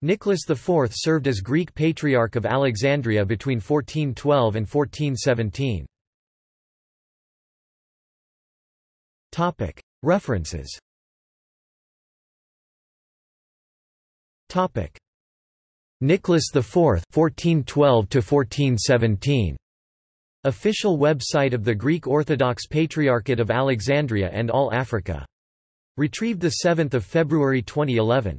Nicholas IV served as Greek Patriarch of Alexandria between 1412 and 1417. References Nicholas IV 1412 1417 Official website of the Greek Orthodox Patriarchate of Alexandria and All Africa. Retrieved 7 February 2011.